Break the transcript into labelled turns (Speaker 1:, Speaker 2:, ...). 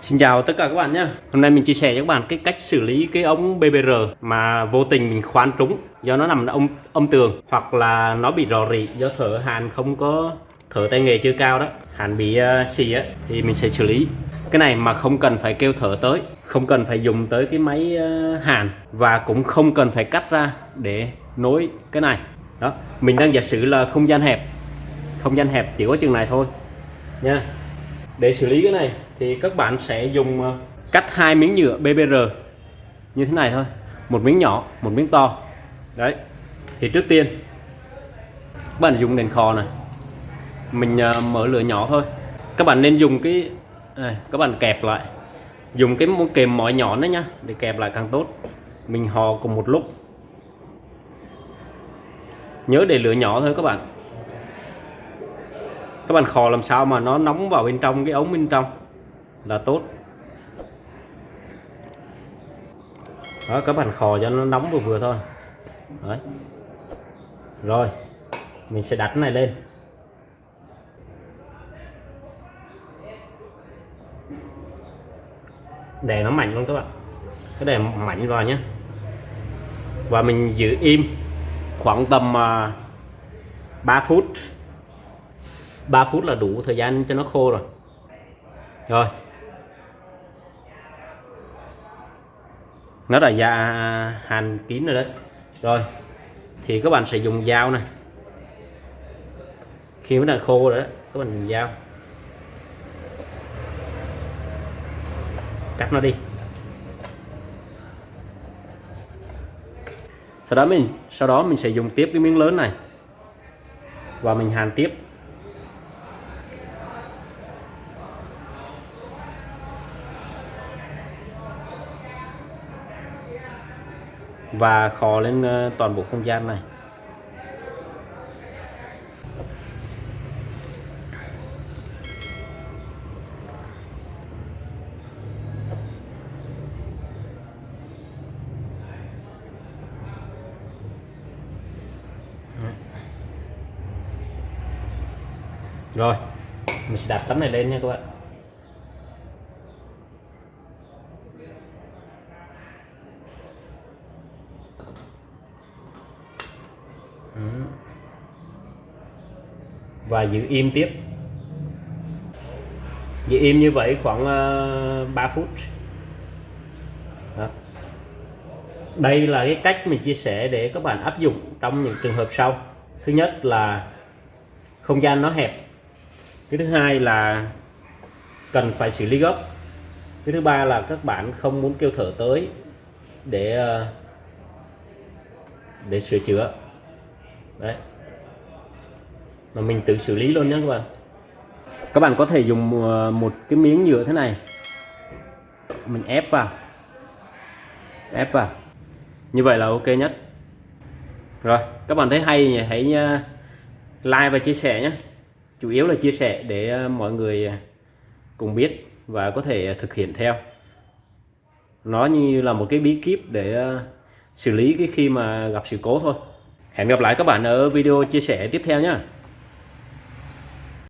Speaker 1: Xin chào tất cả các bạn nhé. Hôm nay mình chia sẻ cho các bạn cái cách xử lý cái ống BBR mà vô tình mình khoan trúng do nó nằm âm âm tường hoặc là nó bị rò rỉ do thở. Hàn không có thở tay nghề chưa cao đó. Hàn bị uh, xì á thì mình sẽ xử lý. Cái này mà không cần phải kêu thở tới không cần phải dùng tới cái máy uh, hàn và cũng không cần phải cắt ra để nối cái này. Đó mình đang giả sử là không gian hẹp. Không gian hẹp chỉ có chừng này thôi nha để xử lý cái này thì các bạn sẽ dùng ờ, cắt hai miếng nhựa BBR như thế này thôi. Một miếng nhỏ một miếng to. Đấy. Thì trước tiên các bạn dùng đèn kho này. Mình ờ, mở lửa nhỏ thôi. Các bạn nên dùng cái này, các bạn kẹp lại. Dùng cái kềm mỏi nhỏ đấy nhá để kẹp lại càng tốt. Mình hò cùng một lúc. Nhớ để lửa nhỏ thôi các bạn các bạn khò làm sao mà nó nóng vào bên trong, cái ống bên trong là tốt. Đó các bạn khò cho nó nóng vừa vừa thôi. Đấy. Rồi, mình sẽ đặt cái này lên. Để nó mạnh luôn các bạn. Cái để mạnh vào nhé và mình giữ im khoảng tầm à, 3 phút. 3 phút là đủ thời gian cho nó khô rồi. Rồi. Nó là da hàn kín rồi đấy. Rồi. Thì các bạn sẽ dùng dao này. Khi nó đã khô rồi đó các bạn dùng dao. Cắt nó đi. Sau đó mình, sau đó mình sẽ dùng tiếp cái miếng lớn này. Và mình hàn tiếp. Và khó lên ờ, toàn bộ không gian này. Rồi, mình sẽ đặt tấm này lên nha các bạn. Và giữ im tiếp. Giữ im như vậy khoảng ờ, 3 phút. Đó. đây là cái cách mình chia sẻ để các bạn áp dụng trong những trường hợp sau. Thứ nhất là không gian nó hẹp. Cái thứ hai là cần phải xử lý gấp. Cái thứ ba là các bạn không muốn kêu thở tới để ờ, để sửa chữa. Đấy mà mình tự xử lý luôn nhé các bạn. Các bạn có thể dùng ờ, một cái miếng nhựa thế này. Mình ép vào. Ép vào. Như vậy là ok nhất. Rồi, các bạn thấy hay nhỉ? Hãy ờ, like và chia sẻ nhé chủ yếu là chia sẻ để ờ, mọi người cùng biết và có thể thực hiện theo. Nó như là một cái bí kíp để xử lý cái khi mà gặp sự cố thôi. Hẹn gặp lại các bạn ở video chia sẻ tiếp theo nhé